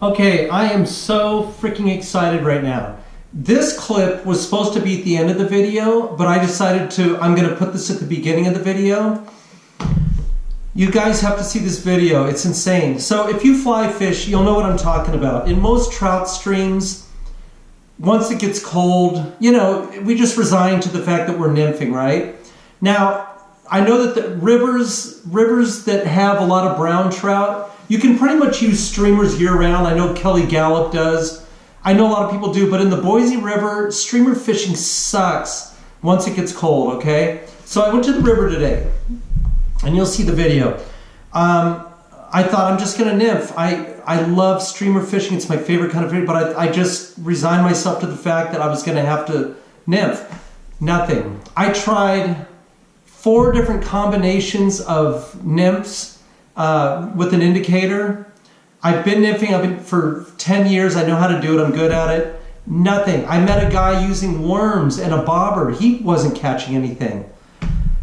Okay, I am so freaking excited right now. This clip was supposed to be at the end of the video, but I decided to, I'm gonna put this at the beginning of the video. You guys have to see this video, it's insane. So if you fly fish, you'll know what I'm talking about. In most trout streams, once it gets cold, you know, we just resign to the fact that we're nymphing, right? Now, I know that the rivers, rivers that have a lot of brown trout, you can pretty much use streamers year round. I know Kelly Galloup does. I know a lot of people do, but in the Boise River, streamer fishing sucks once it gets cold, okay? So I went to the river today, and you'll see the video. Um, I thought I'm just gonna nymph. I, I love streamer fishing. It's my favorite kind of fishing, but I, I just resigned myself to the fact that I was gonna have to nymph. Nothing. I tried four different combinations of nymphs uh, with an indicator. I've been nymphing I've been for 10 years. I know how to do it. I'm good at it. Nothing. I met a guy using worms and a bobber. He wasn't catching anything.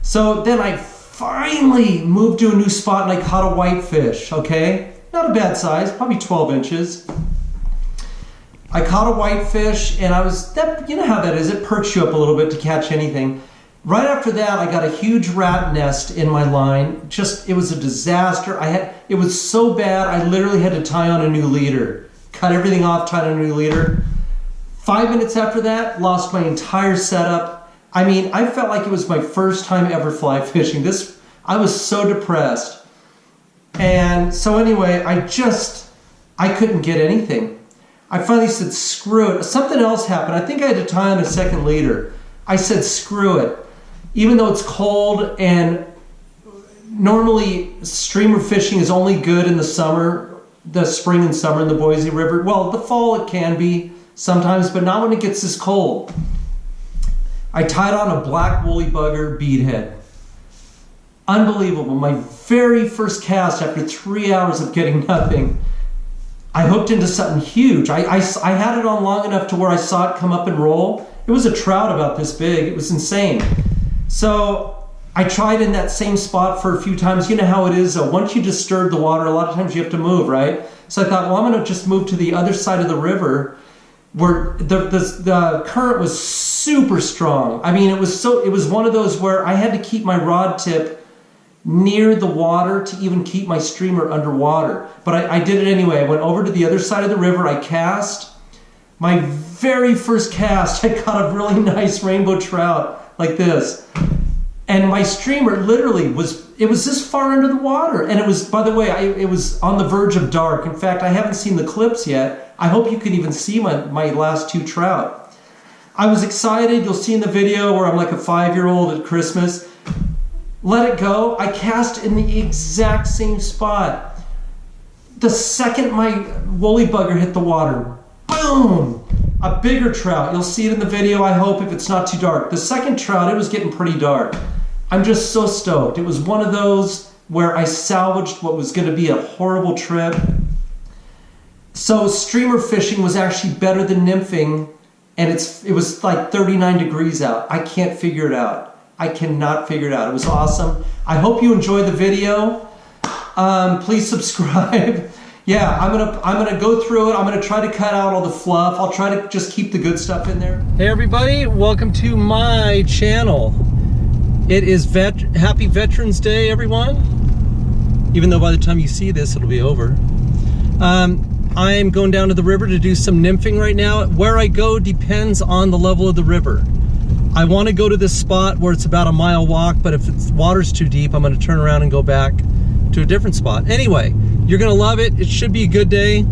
So then I finally moved to a new spot and I caught a whitefish, okay? Not a bad size, probably 12 inches. I caught a whitefish and I was, that, you know how that is, it perks you up a little bit to catch anything. Right after that, I got a huge rat nest in my line. Just, it was a disaster. I had, it was so bad, I literally had to tie on a new leader. Cut everything off, tie on a new leader. Five minutes after that, lost my entire setup. I mean, I felt like it was my first time ever fly fishing. This, I was so depressed. And so anyway, I just, I couldn't get anything. I finally said, screw it. Something else happened. I think I had to tie on a second leader. I said, screw it even though it's cold and normally streamer fishing is only good in the summer, the spring and summer in the Boise River. Well, the fall it can be sometimes, but not when it gets this cold. I tied on a black woolly bugger beadhead. Unbelievable. My very first cast after three hours of getting nothing. I hooked into something huge. I, I, I had it on long enough to where I saw it come up and roll. It was a trout about this big. It was insane. So I tried in that same spot for a few times. You know how it is, uh, once you disturb the water, a lot of times you have to move, right? So I thought, well, I'm going to just move to the other side of the river where the, the, the current was super strong. I mean, it was so, it was one of those where I had to keep my rod tip near the water to even keep my streamer underwater. But I, I did it anyway. I went over to the other side of the river. I cast. My very first cast, I caught a really nice rainbow trout like this. And my streamer literally was, it was this far under the water. And it was, by the way, I, it was on the verge of dark. In fact, I haven't seen the clips yet. I hope you can even see my, my last two trout. I was excited. You'll see in the video where I'm like a five-year-old at Christmas. Let it go. I cast in the exact same spot. The second my woolly bugger hit the water, boom, a bigger trout. You'll see it in the video, I hope, if it's not too dark. The second trout, it was getting pretty dark. I'm just so stoked. It was one of those where I salvaged what was going to be a horrible trip. So streamer fishing was actually better than nymphing, and it's it was like 39 degrees out. I can't figure it out. I cannot figure it out. It was awesome. I hope you enjoyed the video. Um, please subscribe. Yeah, I'm gonna I'm gonna go through it. I'm gonna try to cut out all the fluff. I'll try to just keep the good stuff in there. Hey everybody, welcome to my channel. It is vet Happy Veterans Day, everyone. Even though by the time you see this, it'll be over. Um, I'm going down to the river to do some nymphing right now. Where I go depends on the level of the river. I want to go to this spot where it's about a mile walk, but if the water's too deep, I'm going to turn around and go back to a different spot. Anyway, you're gonna love it. It should be a good day.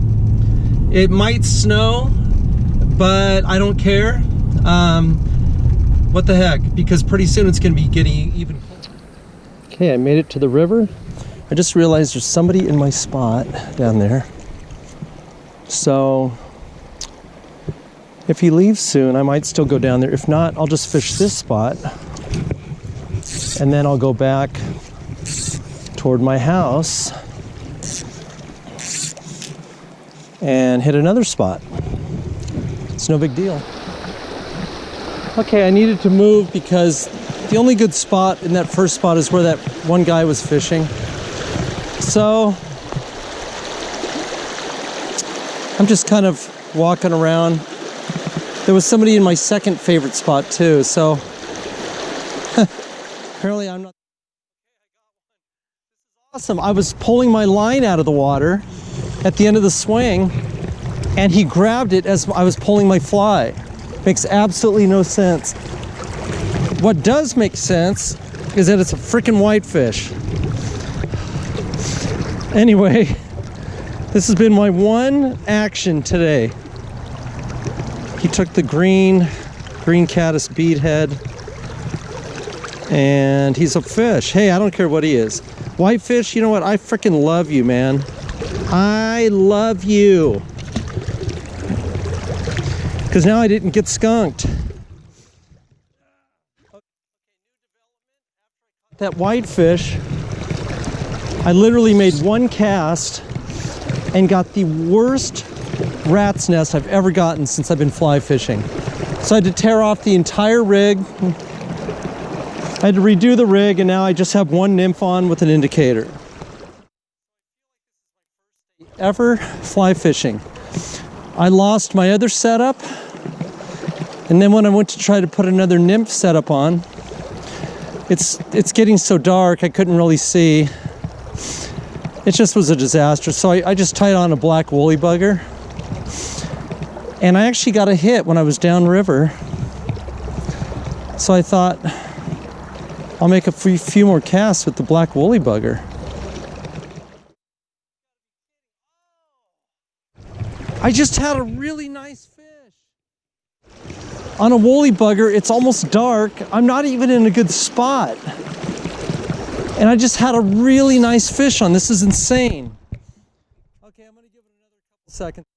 It might snow, but I don't care. Um, what the heck, because pretty soon it's gonna be getting even Okay, I made it to the river. I just realized there's somebody in my spot down there. So if he leaves soon, I might still go down there. If not, I'll just fish this spot and then I'll go back toward my house and hit another spot. It's no big deal. Okay, I needed to move because the only good spot in that first spot is where that one guy was fishing. So I'm just kind of walking around. There was somebody in my second favorite spot too, so apparently I'm not awesome. I was pulling my line out of the water at the end of the swing and he grabbed it as I was pulling my fly. Makes absolutely no sense. What does make sense is that it's a freaking whitefish. Anyway, this has been my one action today. He took the green, green caddis bead head and he's a fish. Hey, I don't care what he is. Whitefish, you know what? I freaking love you, man. I love you. Because now I didn't get skunked. That whitefish, I literally made one cast and got the worst rat's nest I've ever gotten since I've been fly fishing. So I had to tear off the entire rig. I had to redo the rig and now I just have one nymph on with an indicator. Ever fly fishing. I lost my other setup and then when I went to try to put another nymph setup on, it's it's getting so dark I couldn't really see it just was a disaster so I, I just tied on a black woolly bugger and I actually got a hit when I was downriver so I thought I'll make a few, more casts with the black woolly bugger I just had a really nice fish on a woolly bugger, it's almost dark. I'm not even in a good spot. And I just had a really nice fish on. This is insane. Okay, I'm gonna give it another couple seconds.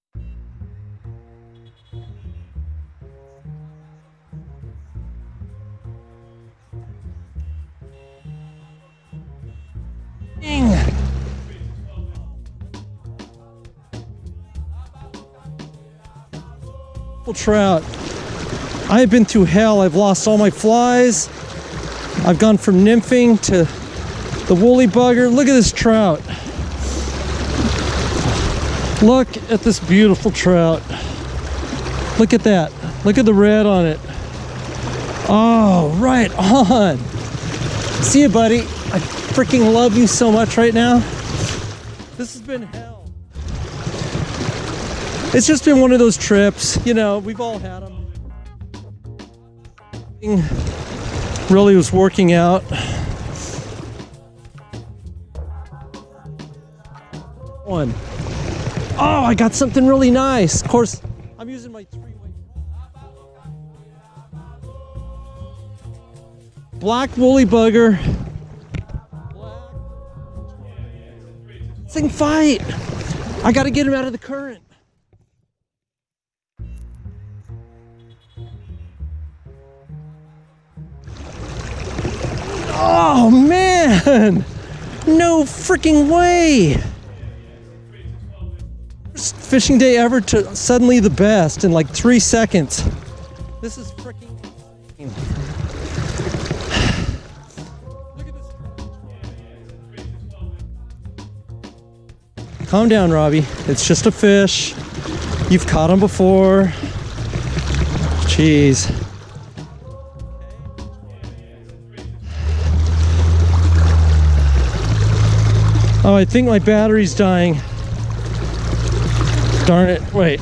Trout. I've been through hell. I've lost all my flies. I've gone from nymphing to the woolly bugger. Look at this trout. Look at this beautiful trout. Look at that. Look at the red on it. Oh, right on. See you, buddy. I freaking love you so much right now. This has been hell. It's just been one of those trips. You know, we've all had them. Really was working out. One. Oh, I got something really nice. Of course, I'm using my three-way. Black woolly bugger. Thing fight. I got to get him out of the current. Oh man! No freaking way! Fishing day ever to suddenly the best in like three seconds. This is freaking Calm down, Robbie. It's just a fish. You've caught them before. Jeez. Oh, I think my battery's dying. Darn it, wait.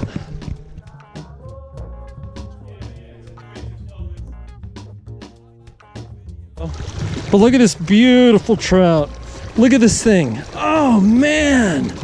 Oh. But look at this beautiful trout. Look at this thing. Oh man.